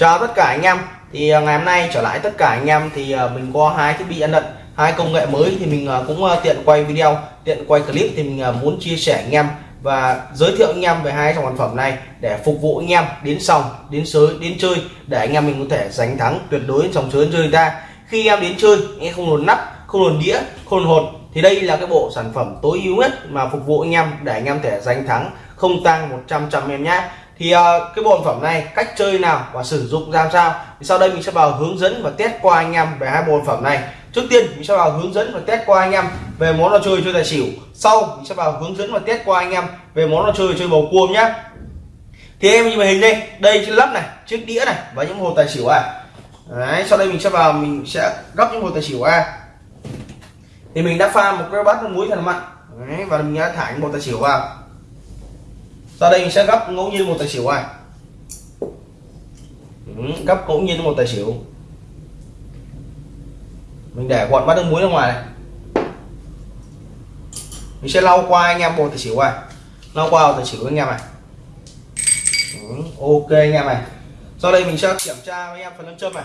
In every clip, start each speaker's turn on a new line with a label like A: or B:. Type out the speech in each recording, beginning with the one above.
A: chào tất cả anh em. Thì ờ, ngày hôm nay trở lại tất cả anh em thì ờ, mình có hai thiết bị ăn lận, hai công nghệ mới thì mình ờ, cũng tiện quay video, tiện quay clip thì mình muốn chia sẻ anh em và giới thiệu anh em về hai dòng sản phẩm này để phục vụ anh em đến xong đến sới, đến chơi để anh em mình có thể giành thắng tuyệt đối trong sới chơi người ta. Khi em đến chơi, anh em không luồn nắp, không luồn đĩa, không luồn hột thì đây là cái bộ sản phẩm tối ưu nhất mà phục vụ anh em để anh em thể giành thắng không tăng 100 trăm em nhé thì uh, cái bộ phẩm này cách chơi nào và sử dụng ra sao? Thì sau đây mình sẽ vào hướng dẫn và test qua anh em về hai bộ phẩm này. Trước tiên mình sẽ vào hướng dẫn và test qua anh em về món đồ chơi chơi tài xỉu. Sau mình sẽ vào hướng dẫn và test qua anh em về món đồ chơi chơi bầu cua nhé thì em nhìn màn hình đây đây chiếc lắp này chiếc đĩa này và những hồ tài xỉu à Đấy, sau đây mình sẽ vào mình sẽ gấp những hồ tài xỉu a. Thì mình đã pha một cái bát nước muối thật mặn. Đấy, và mình đã thả những hồ tài xỉu vào sau đây mình sẽ gấp ngẫu nhiên một tài xỉu này ừ, gấp ngẫu nhiên một tài xỉu. Mình để gọn bát nước muối ra ngoài này. Mình sẽ lau qua anh em một tài xỉu này lau qua một tài xỉu anh em này. Ừ, ok anh em này. Sau đây mình sẽ kiểm tra với em phần lâm châm này.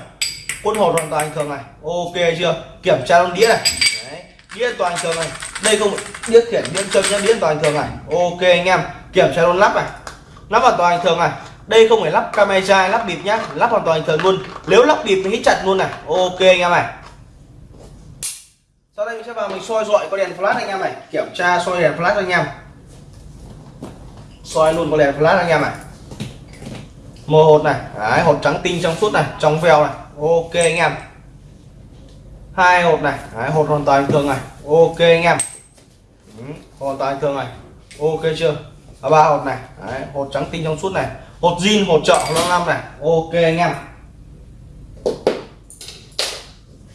A: Quân hột hoàn toàn thường này. Ok chưa? Kiểm tra trong đĩa này. Đấy. đĩa toàn thường này. Đây không đĩa khiển đĩa châm nhá đĩa toàn thường này. Ok anh em kiểm tra luôn lắp này. Lắp hoàn toàn thường này. Đây không phải lắp camera lắp bịp nhá. Lắp hoàn toàn thường luôn. Nếu lắp bịp thì hít chặt luôn này. Ok anh em này. Sau đây mình sẽ vào mình soi dọi có đèn flash anh em này. Kiểm tra soi đèn flash anh em. Soi luôn có đèn flash anh em này. Mờ hột này. Đấy, hột trắng tinh trong suốt này. Trong veo này. Ok anh em. Hai hột này. Đấy, hột hoàn toàn thường này. Ok anh em. Ừ, hoàn toàn thường này. Ok chưa? Là ba hột này. Đấy, hột trắng tinh trong suốt này. Hột zin hột trợ năm năm này. Ok anh em.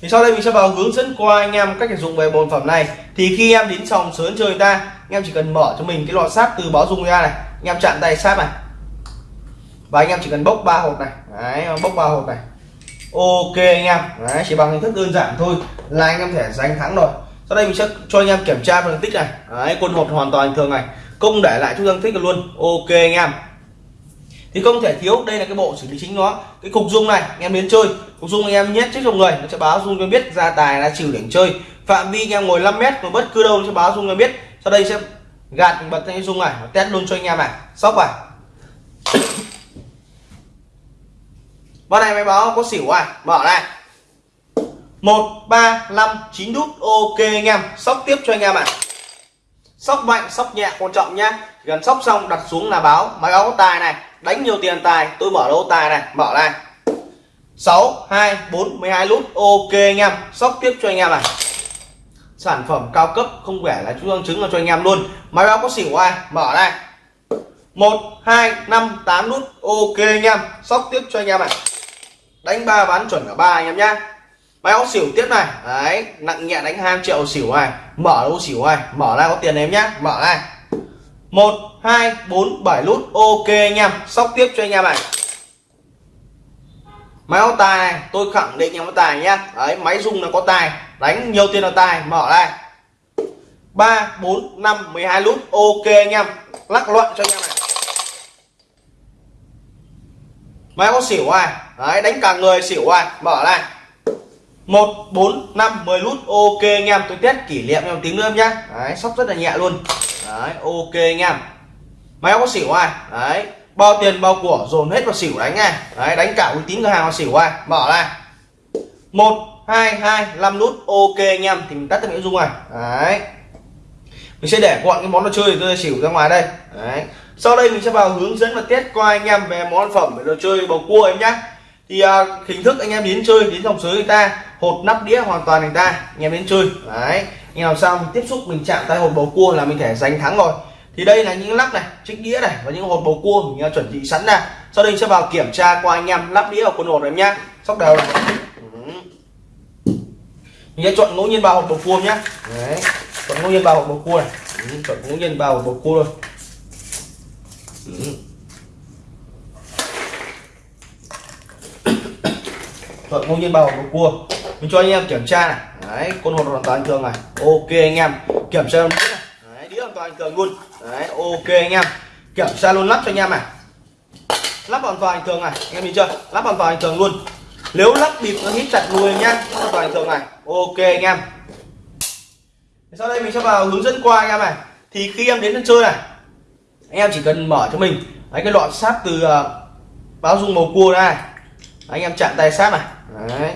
A: Thì sau đây mình sẽ vào hướng dẫn qua anh em cách sử dụng về bộ phẩm này. Thì khi em đến sòng sớm chơi người ta anh em chỉ cần mở cho mình cái lọ sáp từ báo dung ra này. Anh em chặn tay sáp này. Và anh em chỉ cần bốc ba hột này. Đấy, bốc ba hột này. Ok anh em. Đấy, chỉ bằng hình thức đơn giản thôi là anh em thể giành thắng rồi. Sau đây mình sẽ cho anh em kiểm tra phân tích này. Đấy, quân hột hoàn toàn thường này không để lại chút thích tích luôn. Ok anh em. Thì không thể thiếu đây là cái bộ xử lý chính nó. Cái cục dung này anh em đến chơi. Cục dung anh em nhét trước trong người nó sẽ báo dung cho biết ra tài là trừ để chơi. Phạm vi anh em ngồi 5 mét và bất cứ đâu nó sẽ báo dung cho biết. Sau đây sẽ gạt bật cái dung này test luôn cho anh em này. Sóc vào Bên này máy báo có xỉu à Mở này. 1, 3, 5, 9 đút. Ok anh em. Sóc tiếp cho anh em ạ à. Sóc mạnh, sóc nhẹ quan trọng nhá. Gần sóc xong đặt xuống là báo. Máy báo có tài này Đánh nhiều tiền tài. Tôi mở lô tài này Mở này. 6, 2, 4, 12 lút. Ok anh em Sóc tiếp cho anh em này. Sản phẩm cao cấp không vẻ là chú chứng là cho anh em luôn. Máy báo có xỉu ai? Mở này. 1, 2, 5, 8 nút Ok anh em Sóc tiếp cho anh em này. Đánh ba bán chuẩn cả ba anh em nhá. Máy áo xỉu tiếp này. Đấy nặng nhẹ đánh 2 triệu xỉu này. Mở ô xỉu này. Mở ra có tiền em nhá. Mở này. 1, 2, 4, 7 nút Ok anh em. Sóc tiếp cho anh em này. Máy có tài này. Tôi khẳng định em có tài nhá. Đấy máy rung là có tài. Đánh nhiều tiền là tài. Mở này. 3, 4, 5, 12 nút Ok anh em. Lắc loạn cho anh em này. Máy có xỉu ai Đấy đánh cả người xỉu ai Mở này. 1, 4, 5, 10 nút Ok anh em tôi test kỷ niệm em tiếng nữa em nhé Đấy sóc rất là nhẹ luôn. Đấy ok anh em. Máy có xỉu ai? Đấy bao tiền bao của dồn hết vào xỉu đánh này. Đấy đánh cả uy tín cửa hàng vào xỉu ai? Mở ra 1, 2, 2, 5 nút Ok anh em thì mình tắt cái miễn dung này. Đấy. Mình sẽ để gọn cái món đồ chơi tôi xỉu ra ngoài đây. Đấy. sau đây mình sẽ vào hướng dẫn và test qua anh em về món phẩm về đồ chơi bầu cua em nhé thì à, hình thức anh em đến chơi đến dòng sới người ta hột nắp đĩa hoàn toàn người ta anh em đến chơi. Đấy anh làm sao mình tiếp xúc mình chạm tay hột bầu cua là mình thể giành thắng rồi. Thì đây là những lắc này chiếc đĩa này và những hột bầu cua mình à, chuẩn bị sẵn ra. Sau đây sẽ vào kiểm tra qua anh em lắp đĩa vào quân hột em nhá. Sóc đầu này. Mình sẽ chọn ngẫu nhiên ba hột bầu cua nhá. Đấy chọn ngẫu nhiên ba hột bầu cua này. Chọn ngẫu nhiên ba hột bầu cua thôi. Thuận ngẫu nhiên ba hộp cua. Mình cho anh em kiểm tra này. Đấy con hột hoàn toàn thường này. Ok anh em kiểm tra đĩa này đấy, đĩa hoàn toàn thường luôn. Đấy ok anh em. Kiểm tra luôn lắp cho anh em này. Lắp hoàn toàn thường này. Anh em nhìn chưa? Lắp hoàn toàn thường luôn. Nếu lắp bịp nó hít chặt nuôi nhá hoàn toàn thường này. Ok anh em. Sau đây mình sẽ vào hướng dẫn qua anh em này. Thì khi em đến sân chơi này anh em chỉ cần mở cho mình. Đấy, cái lọ sáp từ uh, báo dung màu cua này anh em chạm tay sát này. Đấy.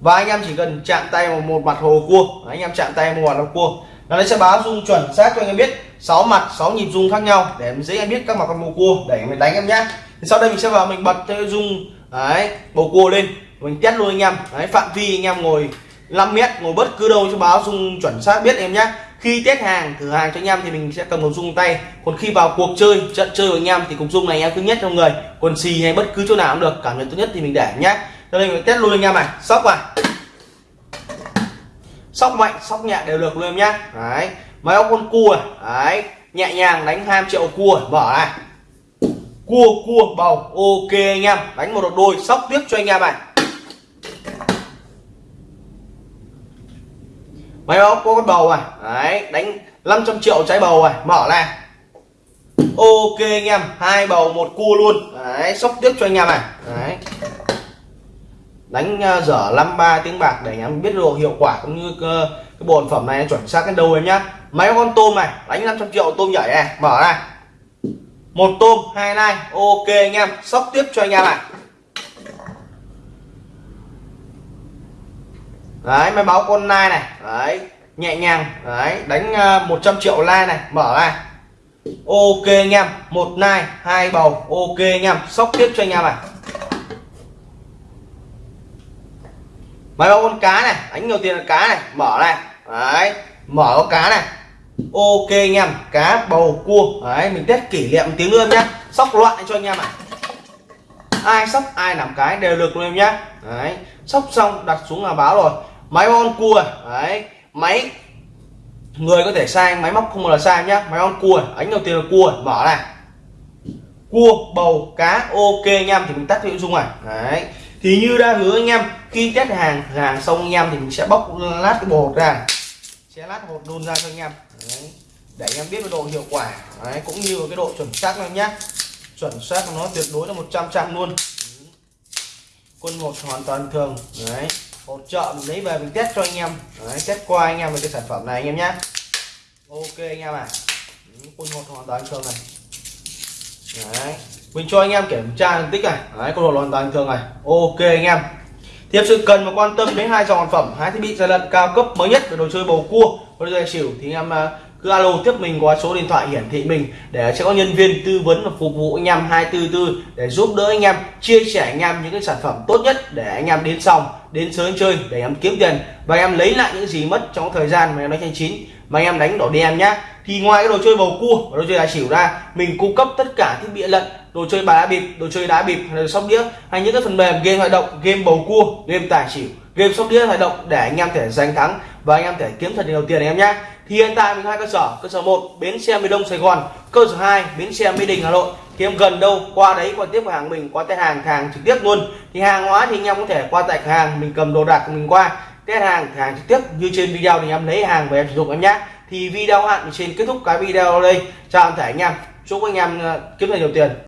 A: và anh em chỉ cần chạm tay vào một mặt hồ cua. Anh em chạm tay một mặt hồ cua. Nó sẽ báo dung chuẩn xác cho anh em biết. 6 mặt 6 nhịp dung khác nhau. Để dễ em biết các mặt con bầu cua. Để mình đánh em nhé. sau đây mình sẽ vào mình bật cái dung, đấy bầu cua lên. Mình test luôn anh em. Đấy, phạm vi anh em ngồi 5 mét, ngồi bất cứ đâu cho báo dung chuẩn xác biết em nhé khi test hàng, thử hàng cho anh em thì mình sẽ cầm cục dung tay. Còn khi vào cuộc chơi, trận chơi của anh em thì cục dung này em cứ nhất trong người. Quần xì hay bất cứ chỗ nào cũng được, cảm nhận tốt nhất thì mình để nhé cho nên mình test luôn anh em này. Sóc vào sóc mạnh, sóc nhẹ đều được luôn em nhé đấy, máy óc con cua à. đấy, nhẹ nhàng đánh 2 triệu cua à. mở này. Cua cua, bầu, ok anh em. Đánh một đợt đôi, sóc tiếp cho anh em này. Máy báo có con bầu này đấy đánh 500 triệu trái bầu này mở này ok anh em hai bầu một cua luôn. Đấy sóc tiếp cho anh em này. Đấy. Đánh uh, dở 53 tiếng bạc để anh em biết độ hiệu quả cũng như uh, cái bộ phẩm này chuẩn xác đến đâu em nhá. Máy con tôm này đánh 500 triệu tôm nhảy này. Mở này một tôm hai nai. Ok anh em sóc tiếp cho anh em này. Đấy, máy báo con nai này. Đấy, nhẹ nhàng. Đấy, đánh ờ, 100 triệu like này. Mở này ok anh em. Một nai, hai bầu. Ok anh em. Sóc tiếp cho anh em này. Máy báo con cá này. Đánh nhiều tiền là cá này. Mở này đấy, mở con cá này. Ok anh em. Cá, bầu, cua. Đấy, mình test kỷ niệm tiếng luôn nhá. Sóc loạn cho anh em này. Ai sóc ai làm cái đều được luôn em nhá. Đấy, sóc xong đặt xuống là báo rồi máy on cua, đấy. Máy, người có thể sai máy móc không là sai nhá. Máy on cua, ánh đầu tiên là cua, mở này. Cua, bầu, cá, ok anh em thì mình tắt nội dung này. Đấy. Thì như đã hứa anh em, khi test hàng hàng xong anh em thì mình sẽ bóc lát cái bột ra. Sẽ lát hột đun ra cho anh em. Đấy. để anh em biết độ hiệu quả. Đấy. cũng như cái độ chuẩn xác anh nhá. Chuẩn xác của nó tuyệt đối là 100 trăm luôn. Quân một hoàn toàn thường. Đấy hỗ trợ mình lấy về mình test cho anh em. Đấy, test qua anh em về cái sản phẩm này anh em nhé ok anh em à quân hột hoàn toàn thường này. Đấy. Mình cho anh em kiểm tra phân tích này. Đấy con hột hoàn toàn thường này. Ok anh em. Tiếp sự cần và quan tâm đến hai dòng sản phẩm hai thiết bị gian lận cao cấp mới nhất về đồ chơi bầu cua đồ chơi xỉu thì anh em à, cứ alo tiếp mình qua số điện thoại hiển thị mình để sẽ có nhân viên tư vấn và phục vụ anh em 244 để giúp đỡ anh em chia sẻ anh em những cái sản phẩm tốt nhất để anh em đến xong đến sớm chơi để em kiếm tiền và em lấy lại những gì mất trong thời gian mà em nói tranh chín. Mà em đánh đỏ đen nhá. Thì ngoài cái đồ chơi bầu cua và đồ chơi đá xỉu ra, mình cung cấp tất cả thiết bị lận, đồ chơi bài đá bịp, đồ chơi đá bịp hay là sóc đĩa, hay những cái phần mềm game hoạt động, game bầu cua, game tài xỉu, game sóc đĩa hoạt động để anh em thể giành thắng và anh em thể kiếm thật nhiều tiền anh em nhé thì hiện tại mình hai cơ sở cơ sở 1 bến xe miền đông, sài gòn. Cơ sở 2 bến xe mỹ đình, hà nội. Thì em gần đâu, qua đấy, qua tiếp hàng mình, qua test hàng hàng trực tiếp luôn. Thì hàng hóa thì anh em có thể qua tại hàng, mình cầm đồ đạc của mình qua. Test hàng hàng trực tiếp. Như trên video thì em lấy hàng về em sử dụng em nhé. Thì video hạn trên kết thúc cái video đây. Chào anh thể anh em. Chúc anh em ờ, kiếm được nhiều tiền.